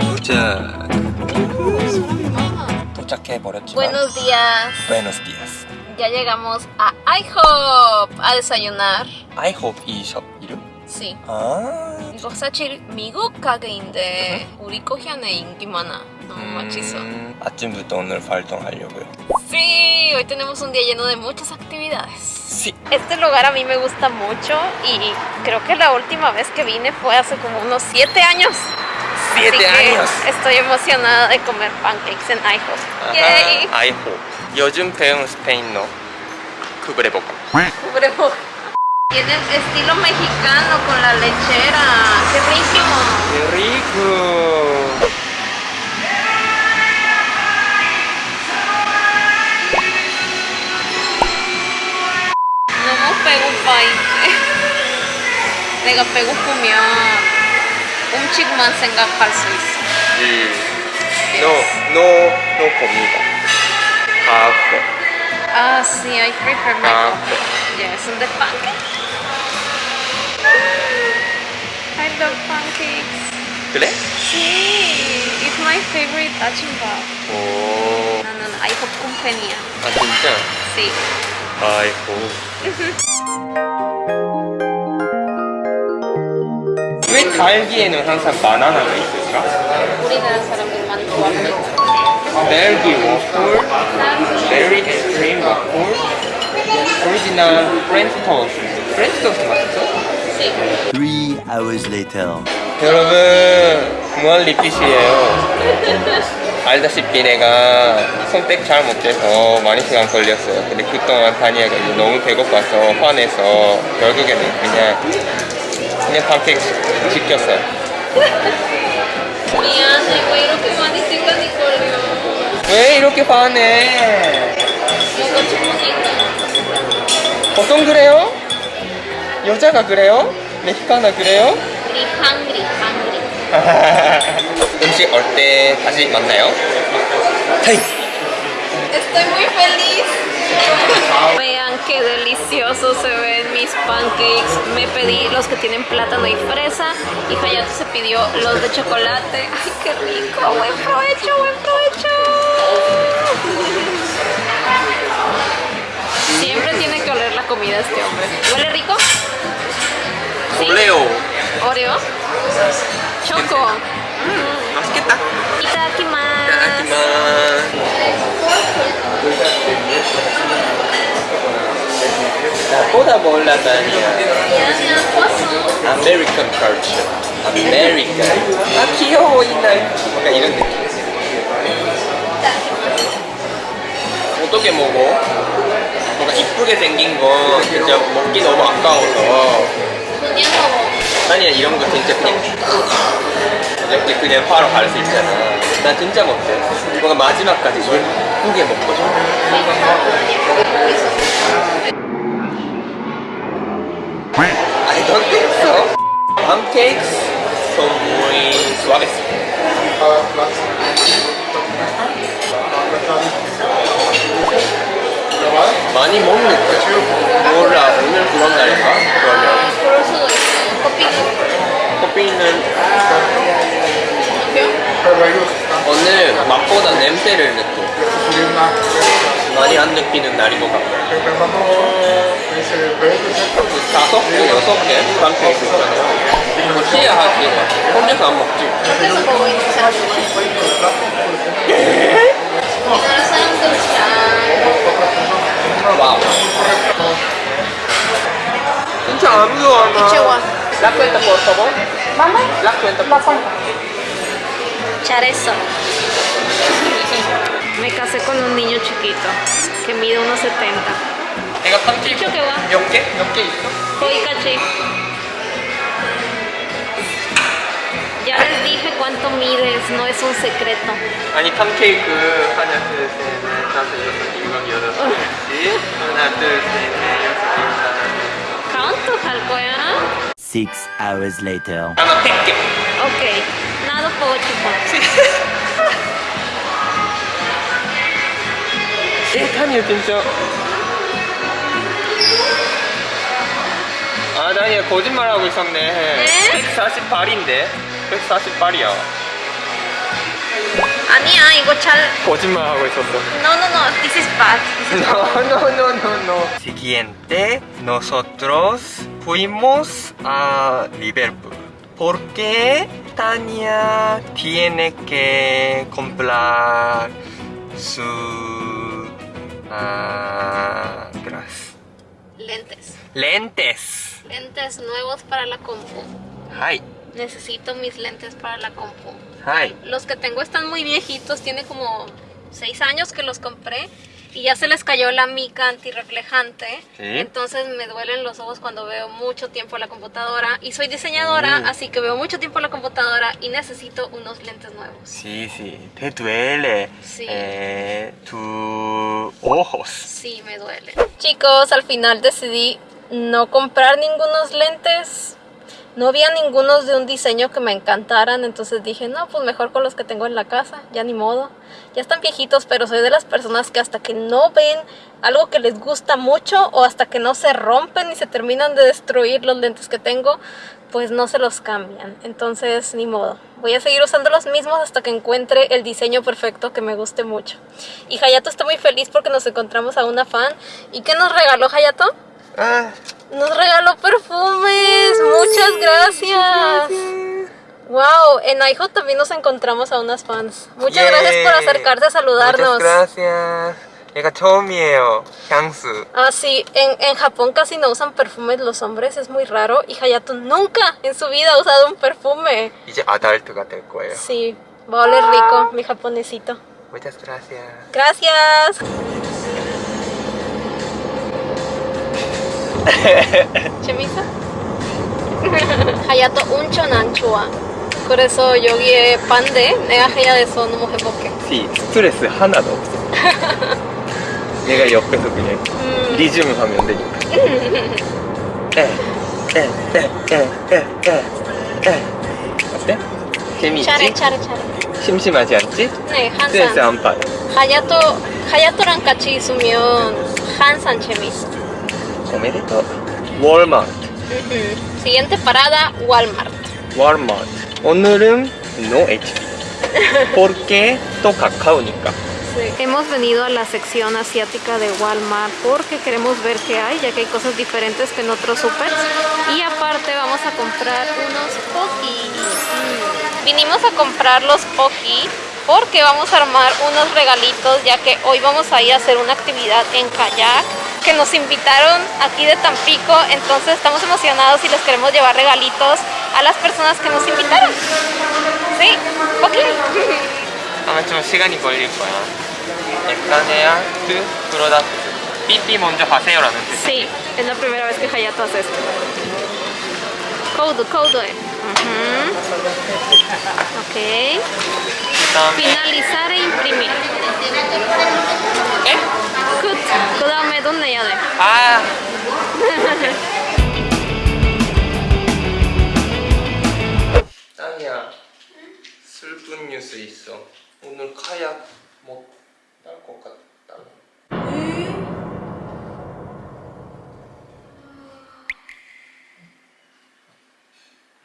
도착 도착해 버렸지만 Buenos días. Buenos días Ya llegamos a IHOP a desayunar. I hope 이 숍 이름? Sí. 아 이거 사실 미국 가게인데 우리 코리안에 인기 많아. 너무 맛있어. 음, 아침부터 오늘 활동하려고요 Sí, hoy tenemos un día lleno de muchas actividades. Sí Este lugar a mí me gusta mucho y creo que la última vez que vine fue hace como unos 7 años. Siete Así que años Estoy emocionada de comer pancakes en IHOP. Yay. 아하, I hope 요즘 배운 스페인어 쿠브레복 Cubrebocas. Tiene el estilo mexicano con la lechera. ¡Qué rico! ¡Qué rico! 이제. 내가 배고프면 음식만 생각할 수 있어. No, no, no comida café Ah, sí, I prefer my Ah. coffee. Yes, and the pancakes. I love pancakes. 그래? Sí, it's my favorite achimbap. 오, 나는 IHOP 컴퍼니야. 아 진짜? Sí. 아이고 왜 딸기에는 항상 바나나가 있을까? 우리나라 사람들만 좋아합니다. 딸기 워플, 베리 엑스트림 워플, 오리지널 프렌치 토스트 프렌치 토스트 맛있어? Three hours later. 여러분 무한 리핏이에요 알다시피 내가 선택 잘 못해서 많이 시간 걸렸어요 근데 그동안 다니아가 이제 너무 배고파서 화내서 결국에는 그냥 그냥 팬케이크 시켰어요 미안해, 왜 이렇게 많이 시간이 걸려? 왜 이렇게 화내 뭔가 주문이 보통 그래요? 여자가 그래요? 멕시카나 그래요? 음식 올 때 다시 만나요 헤이 Estoy muy feliz. Vean qué deliciosos se ven mis pancakes. Me pedí los que tienen plátano y fresa y Hayato se pidió los de chocolate. ¡Ay, qué rico! ¡Buen provecho, buen provecho! Siempre tiene que oler la comida este hombre. ¿Huele rico? Sí. 올레오 ¿Oreo? Choco. 맛있겠다 Itadakimasu. 나보다 몰라다니야 아메리칸 culture 아메리칸 아 귀여워 이날 뭔가 이런 느낌 어떻게 먹어? 뭔가 이쁘게 생긴 거 진짜 먹기 너무 아까워서 그냥 먹어. 아니야 이런 거 진짜 그냥 이렇게 그냥 바로 갈 수 있잖아 나 진짜 못해 뭔가 마지막까지 예쁘게 먹고 싶어 I don't think so. Pancakes son muy suaves. 많이 못 느껴. 몰라, 오늘 그런 날인가? 커피는 몇? 오늘 맛보다 냄새를 느껴. 많이 안 느끼는 날인 것 같고. 다섯 개, 여섯 개 ፓncake 있잖아요. 이거 시야 하지. 혼자서 안 먹지. 먹고 있는 La cuenta, por favor. ¿Mamá? La cuenta, por favor. Charezo. Me casé con un niño chiquito que mide unos 70. 내가 ፓncake ¿Qué va? 몇 개? 몇 개 있어? Hoy caché. Ya les dije cuánto mides, no es un secreto. 아니 ፓncake 하나 둘셋넷 다섯 여섯 일곱 여덟 일곱 하나 둘셋넷 여섯 일곱 하나 ¿Cuánto 거야? Six hours later. 하나 100개 Ok, nada puedo chupar. 다니엘 진짜 아 다니엘 거짓말하고 있었네 148인데 148이야 아니야 이거 잘 거짓말하고 있었어 No no no this is bad This is No, no, no, no, no. Siguiente, nosotros fuimos a Liverpool. Porque Tania tiene que comprar su gras- lentes lentes. lentes nuevos para la compu Hi, necesito mis lentes para la compu hi. Los que tengo están muy viejitos, tiene como 6 años que los compré y ya se les cayó la mica antirreflejante. Sí. Entonces me duelen los ojos cuando veo mucho tiempo la computadora y soy diseñadora, Mm. así que veo mucho tiempo la computadora y necesito unos lentes nuevos. Sí, sí. Te duele Sí. eh, tus ojos. Sí, me duele. Chicos, al final decidí no comprar ningunos lentes. No había ningunos de un diseño que me encantaran, entonces dije, no, pues mejor con los que tengo en la casa, ya ni modo. Ya están viejitos, pero soy de las personas que hasta que no ven algo que les gusta mucho o hasta que no se rompen y se terminan de destruir los lentes que tengo, pues no se los cambian. Entonces, ni modo. Voy a seguir usando los mismos hasta que encuentre el diseño perfecto que me guste mucho. Y Hayato está muy feliz porque nos encontramos a una fan. ¿Y qué nos regaló Hayato? Ah, Nos regaló perfumes. Muchas gracias gracias. Wow, en IHOP también nos encontramos a unas fans. Muchas gracias por acercarse a saludarnos. Muchas gracias. Ah, sí, en, en Japón casi no usan perfumes los hombres, es muy raro. Y Hayato nunca en su vida ha usado un perfume. Sí, va a oler rico, mi japonesito. Muchas gracias. Gracias. ¿Chemisa? 하야토 운천 안 좋아. 그래서 여기에 반대 내가 해야 돼서 너무 행복해. 시 스트레스 하나도 없어. 얘가 옆에서 그냥 음. 리듬 하면 되니까. 에에에에에에에 어때? 재미있지? 차례 차례 차례. 심심하지 않지? 네, 스트레스 한산. 안 받아. 하야토 하야토랑 같이 있으면 한산 재밌어. 오메데토. 월마트. Ujú. Siguiente parada, Walmart. 월마트. 오늘은 no HP. porque 또 가까우니까. Hemos venido a la sección asiática de Walmart porque queremos ver qué hay, ya que hay cosas diferentes que en otros supers. Y aparte vamos a comprar unos Poki. Mm. Vinimos a comprar los Poki porque vamos a armar unos regalitos, ya que hoy vamos a ir a hacer una actividad en kayak que nos invitaron aquí de Tampico, entonces estamos emocionados y les queremos llevar regalitos a las personas que nos invitaron. Sí, Poki. 아마 좀 시간이 걸릴 거야. 에스타네아트 프로다크트. 삐삐 먼저 하세요라는 뜻. Sí, es la primera vez que Hayato hace esto. Code, code. Ujú. Ok. 그다음에 Finalizar e imprimir. 에? Good. 그 다음에 돈 내야 돼. 아. 땅이야. 슬픈 뉴스 있어. 오늘 카약 못딸것 같다.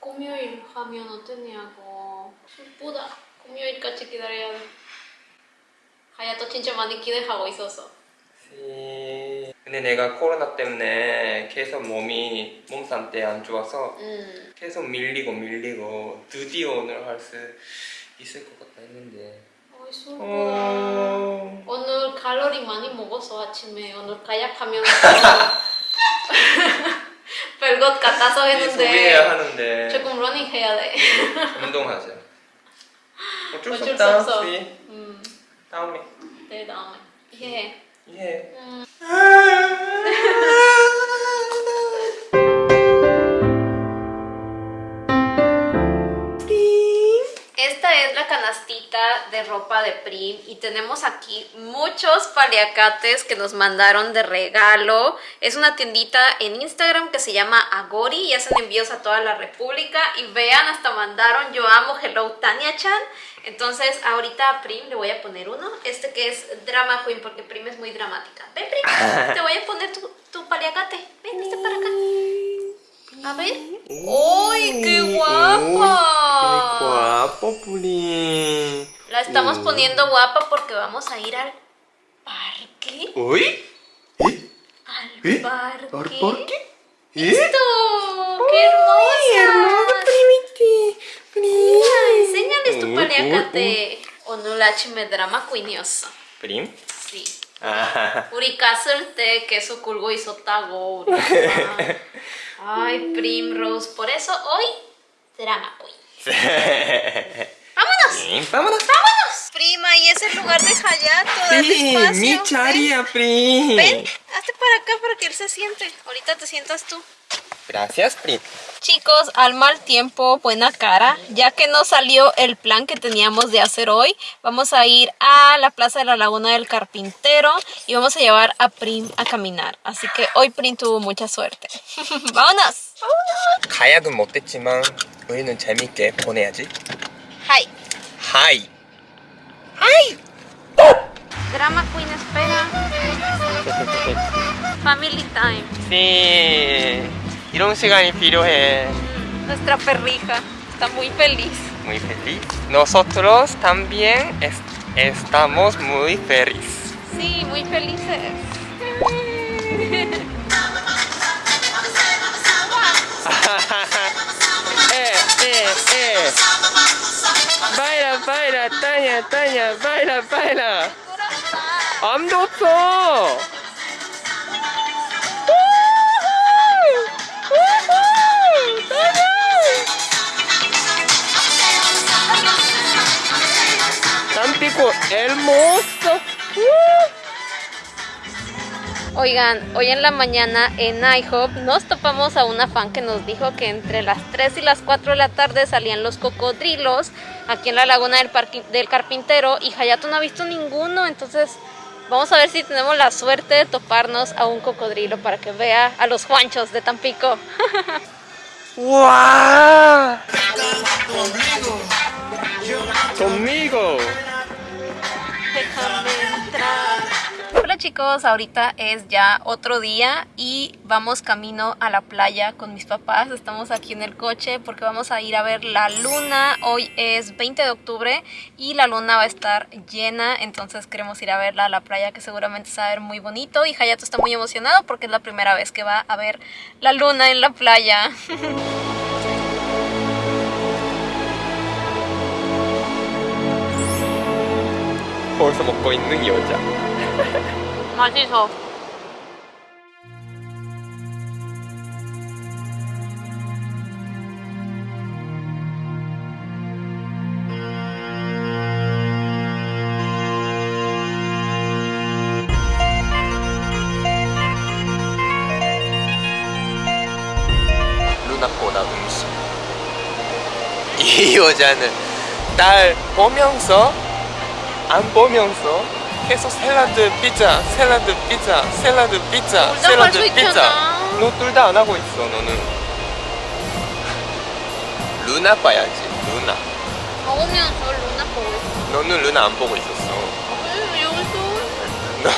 금요일 하면 어떠냐고. 슬프다. 금요일까지 기다려야 돼. 하야토 진짜 많이 기대하고 있었어. 씨. 근데 내가 코로나 때문에 계속 몸이 몸 상태 안 좋아서 음. 계속 밀리고 밀리고 드디어 오늘 할 수 있을 것 같다 했는데. 어... 오늘 칼로리 많이 먹었어 아침에 오늘 카약하면서 별것 같아서 했는데 하는데 조금 러닝 해야 돼 운동하자 어쩔 수 어쩔 수 없다 없어 수이 음, 다음에 내 다음에 이해해 이해 음. Esta esta es la canastita de ropa de Prim y tenemos aquí muchos paliacates que nos mandaron de regalo. Es una tiendita en Instagram que se llama Agori y hacen envíos a toda la república. Y vean, hasta mandaron Yo amo Hello Tania Chan. entonces ahorita a Prim le voy a poner uno, este que es Drama Queen porque Prim es muy dramática. Ven Prim, te voy a poner tu, tu paliacate. Ven, este para acá. A ver. ¡Uy, qué guapa! guapo, Puri. La estamos poniendo guapa porque vamos a ir al parque. ¿Uy? Al ¿Eh? parque. ¿Por qué? ¡Listo! ¡Qué hermosa! Enséñales tu Uy, paliacate. Onulachi drama queenioso. Prim? Sí. Ah. 우리 갔을 때 계속 굴고 있었다고. 우리 엄마. Ay, Primrose. Por eso hoy, drama queen. ¡Vámonos! vámonos. ¡Vámonos! Prima, y es el lugar de Hayato. Dale espacio. mi charia, Prim. Ven, hazte para acá para que él se siente. Ahorita te sientas tú. Gracias, Prim. Chicos, al mal tiempo, buena cara. Ya que no salió el plan que teníamos de hacer hoy, vamos a ir a la Plaza de la Laguna del Carpintero y vamos a llevar a Prim a caminar. Así que hoy Prim tuvo mucha suerte. ¡Vámonos! 가약은 못했지만 우리는 재밌게 보내야지. ¡Hi! 하이. Drama Queen espera. Family time. Sí. 이런 시간이 필요해. Nuestra perrija está muy feliz. Muy feliz. Nosotros también es- estamos muy felices. Sí, muy felices. eh, eh, eh. Baila, baila, Tania, Tania, baila, baila. 아무도 없어. Tampico hermoso. Oigan, hoy en la mañana en IHOP nos topamos a una fan que nos dijo que entre las 3 y las 4 de la tarde salían los cocodrilos aquí en la laguna del carpintero y Hayato no ha visto ninguno, entonces vamos a ver si tenemos la suerte de toparnos a un cocodrilo para que vea a los Juanchos de Tampico. ¡Wow! Conmigo. chicos, ahorita es ya otro día y vamos camino a la playa con mis papás. Estamos aquí en el coche porque vamos a ir a ver la luna. Hoy es 20 de octubre y la luna va a estar llena, entonces queremos ir a verla a la playa que seguramente se va a ver muy bonito. Y Hayato está muy emocionado porque es la primera vez que va a ver la luna en la playa. 맛있어. 누나보다 음식. 이 여자는 날 보면서 안 보면서 계속 샐러드 피자, 샐러드 피자, 샐러드 피자, 둘다 샐러드 피자. 너 둘 다 안 하고 있어, 너는. 루나 봐야지, 루나. 먹으면서 루나 보고 있어. 너는 루나 안 보고 있었어. 여기서 너,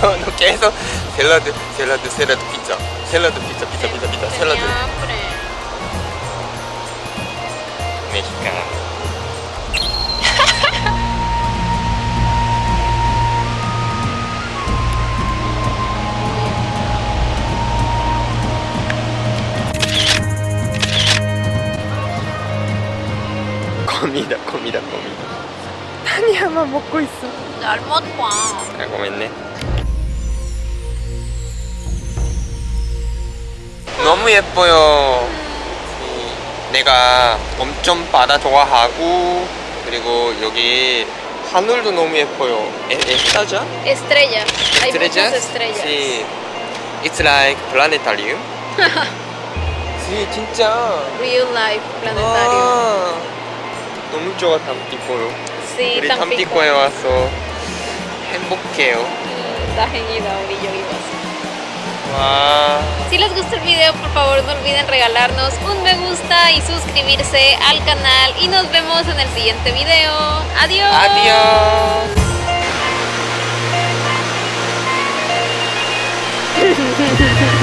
너, 너 계속 샐러드, 샐러드, 샐러드 피자, 샐러드 피자, 피자, 피자, 피자, 샐러드. Comida, comida, comida. 타니야만 먹고 있어. 잘못 봐. 아, 고맙네. 너무 예뻐요. 이, 내가 엄청 바다 좋아하고 그리고 여기 하늘도 너무 예뻐요. 에, 에스타자? Estrellas? estrellas. Sí. It's like planetarium. 진짜. Real life planetario. 아, 너무 좋아 탐티코요. Sí, 우리 Tampico. 탐티코에 와서 행복해요. Mm, Da genial, y yo iba así. 와. Si les gustó el video, por favor no olviden regalarnos un me gusta y suscribirse al canal. Y nos vemos en el siguiente video. Adiós. Adiós.